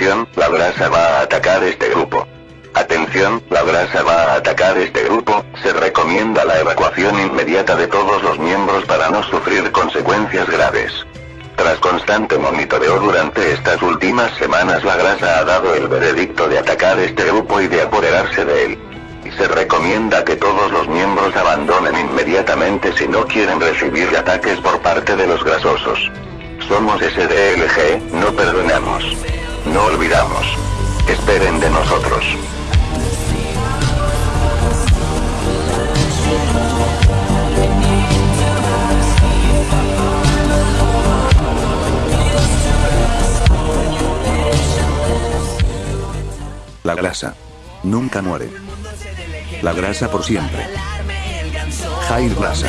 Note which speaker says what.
Speaker 1: La grasa va a atacar este grupo. Atención, la grasa va a atacar este grupo, se recomienda la evacuación inmediata de todos los miembros para no sufrir consecuencias graves. Tras constante monitoreo durante estas últimas semanas la grasa ha dado el veredicto de atacar este grupo y de apoderarse de él. Se recomienda que todos los miembros abandonen inmediatamente si no quieren recibir ataques por parte de los grasosos. Somos SDLG. No olvidamos. Esperen de nosotros.
Speaker 2: La grasa. Nunca muere. La grasa por siempre. Jair Grasa.